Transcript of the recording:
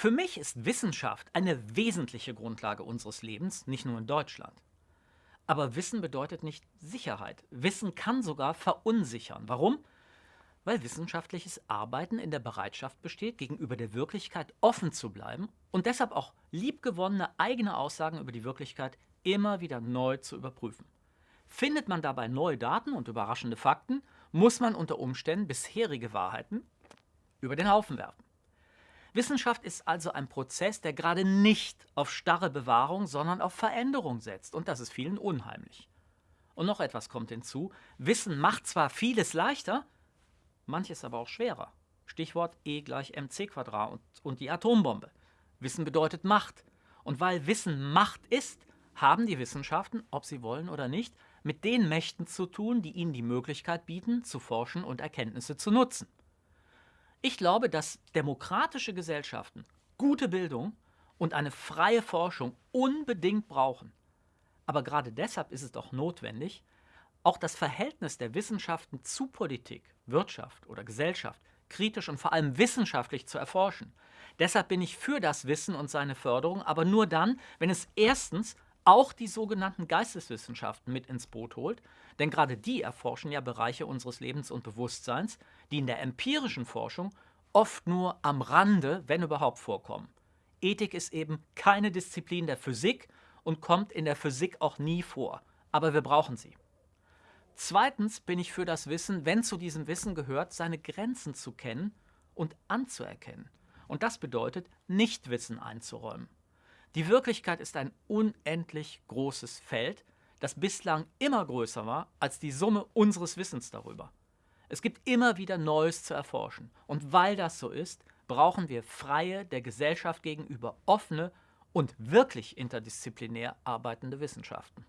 Für mich ist Wissenschaft eine wesentliche Grundlage unseres Lebens, nicht nur in Deutschland. Aber Wissen bedeutet nicht Sicherheit. Wissen kann sogar verunsichern. Warum? Weil wissenschaftliches Arbeiten in der Bereitschaft besteht, gegenüber der Wirklichkeit offen zu bleiben und deshalb auch liebgewonnene eigene Aussagen über die Wirklichkeit immer wieder neu zu überprüfen. Findet man dabei neue Daten und überraschende Fakten, muss man unter Umständen bisherige Wahrheiten über den Haufen werfen. Wissenschaft ist also ein Prozess, der gerade nicht auf starre Bewahrung, sondern auf Veränderung setzt. Und das ist vielen unheimlich. Und noch etwas kommt hinzu. Wissen macht zwar vieles leichter, manches aber auch schwerer. Stichwort E gleich mc Quadrat und, und die Atombombe. Wissen bedeutet Macht. Und weil Wissen Macht ist, haben die Wissenschaften, ob sie wollen oder nicht, mit den Mächten zu tun, die ihnen die Möglichkeit bieten, zu forschen und Erkenntnisse zu nutzen. Ich glaube, dass demokratische Gesellschaften gute Bildung und eine freie Forschung unbedingt brauchen. Aber gerade deshalb ist es doch notwendig, auch das Verhältnis der Wissenschaften zu Politik, Wirtschaft oder Gesellschaft kritisch und vor allem wissenschaftlich zu erforschen. Deshalb bin ich für das Wissen und seine Förderung, aber nur dann, wenn es erstens auch die sogenannten Geisteswissenschaften mit ins Boot holt, denn gerade die erforschen ja Bereiche unseres Lebens und Bewusstseins, die in der empirischen Forschung oft nur am Rande, wenn überhaupt, vorkommen. Ethik ist eben keine Disziplin der Physik und kommt in der Physik auch nie vor, aber wir brauchen sie. Zweitens bin ich für das Wissen, wenn zu diesem Wissen gehört, seine Grenzen zu kennen und anzuerkennen. Und das bedeutet, Nichtwissen einzuräumen. Die Wirklichkeit ist ein unendlich großes Feld, das bislang immer größer war als die Summe unseres Wissens darüber. Es gibt immer wieder Neues zu erforschen. Und weil das so ist, brauchen wir freie, der Gesellschaft gegenüber offene und wirklich interdisziplinär arbeitende Wissenschaften.